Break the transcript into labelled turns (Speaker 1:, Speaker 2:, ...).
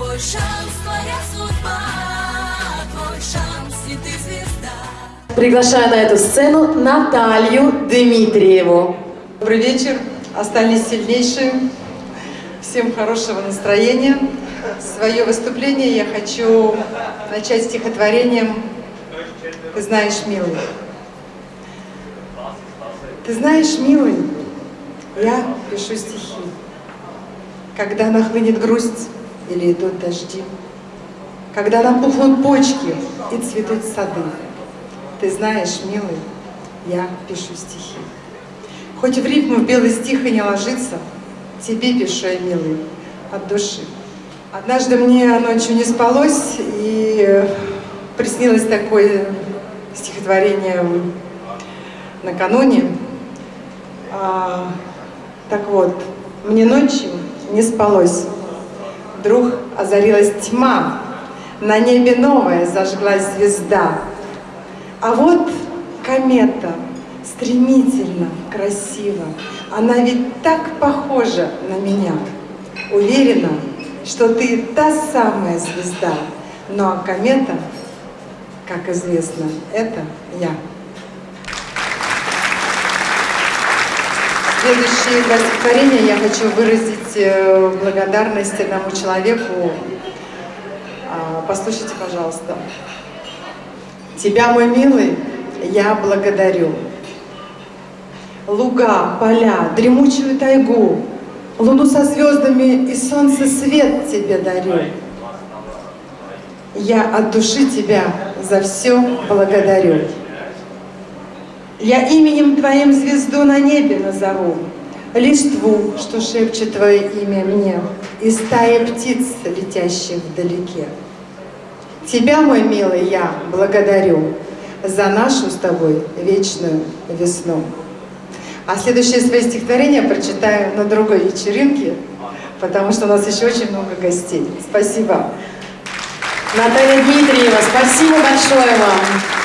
Speaker 1: Твой шанс, твоя судьба, твой шанс, и ты звезда.
Speaker 2: Приглашаю на эту сцену Наталью Дмитриеву.
Speaker 3: Добрый вечер. Остались сильнейшие. Всем хорошего настроения. Свое выступление я хочу начать стихотворением «Ты знаешь, милый». Ты знаешь, милый, я пишу стихи. Когда нахлынет грусть или идут дожди, Когда напухнут почки и цветут сады, Ты знаешь, милый, я пишу стихи. Хоть в рифму в белый стих и не ложится, Тебе пишу я, милый, от души. Однажды мне ночью не спалось, и приснилось такое стихотворение накануне. А, так вот, мне ночью не спалось. Вдруг озарилась тьма, на небе новая зажглась звезда. А вот комета, стремительно, красиво, она ведь так похожа на меня. Уверена, что ты та самая звезда, ну а комета, как известно, это я. Следующие два стихотворения я хочу выразить э, благодарность одному человеку. А, Послушайте, пожалуйста. Тебя, мой милый, я благодарю. Луга, поля, дремучую тайгу, Луну со звездами и солнце свет тебе дарю. Я от души тебя за все благодарю. Я именем Твоим звезду на небе назову, Листву, что шепчет Твое имя мне, И стая птиц, летящих вдалеке. Тебя, мой милый, я благодарю За нашу с тобой вечную весну. А следующее свое стихотворение прочитаю на другой вечеринке, потому что у нас еще очень много гостей. Спасибо.
Speaker 2: Наталья Дмитриева, спасибо большое вам.